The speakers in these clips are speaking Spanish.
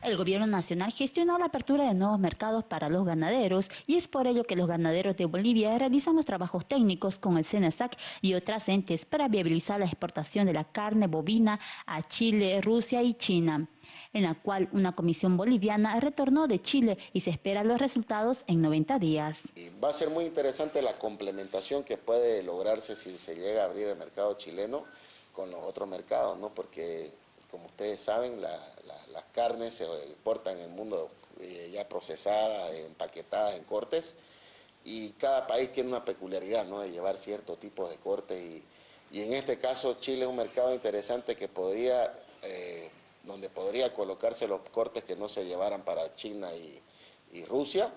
El gobierno nacional gestionó la apertura de nuevos mercados para los ganaderos y es por ello que los ganaderos de Bolivia realizan los trabajos técnicos con el CENASAC y otras entes para viabilizar la exportación de la carne bovina a Chile, Rusia y China, en la cual una comisión boliviana retornó de Chile y se esperan los resultados en 90 días. Va a ser muy interesante la complementación que puede lograrse si se llega a abrir el mercado chileno con los otros mercados, ¿no? porque como ustedes saben, las carnes se importan en el mundo eh, ya procesadas, empaquetadas en cortes, y cada país tiene una peculiaridad ¿no? de llevar cierto tipo de cortes, y, en este caso Chile es un mercado interesante que podría, eh, donde podría colocarse los cortes que no se llevaran para China y Rusia,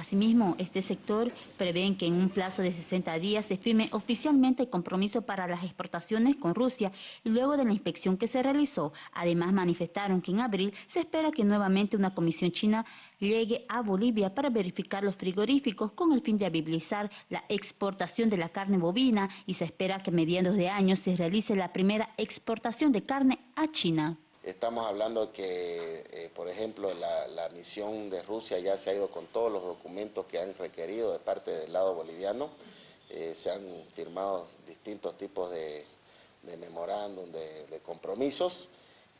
Asimismo, este sector prevén que en un plazo de 60 días se firme oficialmente el compromiso para las exportaciones con Rusia luego de la inspección que se realizó. Además, manifestaron que en abril se espera que nuevamente una comisión china llegue a Bolivia para verificar los frigoríficos con el fin de habilitar la exportación de la carne bovina y se espera que a mediados de año se realice la primera exportación de carne a China. Estamos hablando que, eh, por ejemplo, la, misión de Rusia ya se ha ido con todos los documentos que han requerido de parte del lado boliviano. Eh, se han firmado distintos tipos de, memorándum, de, compromisos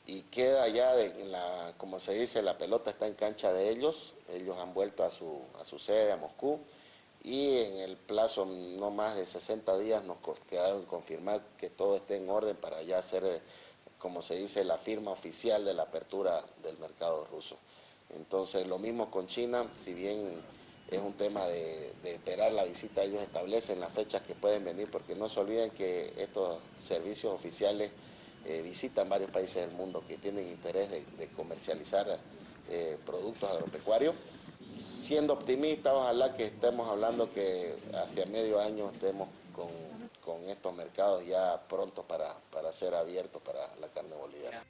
y queda ya, la, como se dice, la pelota está en cancha de ellos. Ellos han vuelto a su, a su sede, a Moscú, y en el plazo no más de 60 días nos quedaron confirmar que todo esté en orden para ya hacer como se dice, la firma oficial de la apertura del mercado ruso. Entonces, lo mismo con China, si bien es un tema de, esperar la visita, ellos establecen las fechas que pueden venir, porque no se olviden que estos servicios oficiales eh, visitan varios países del mundo que tienen interés de, comercializar eh, productos agropecuarios. Siendo optimistas, ojalá que estemos hablando que hacia medio año estemos con con estos mercados ya pronto para, para ser abiertos para la carne boliviana.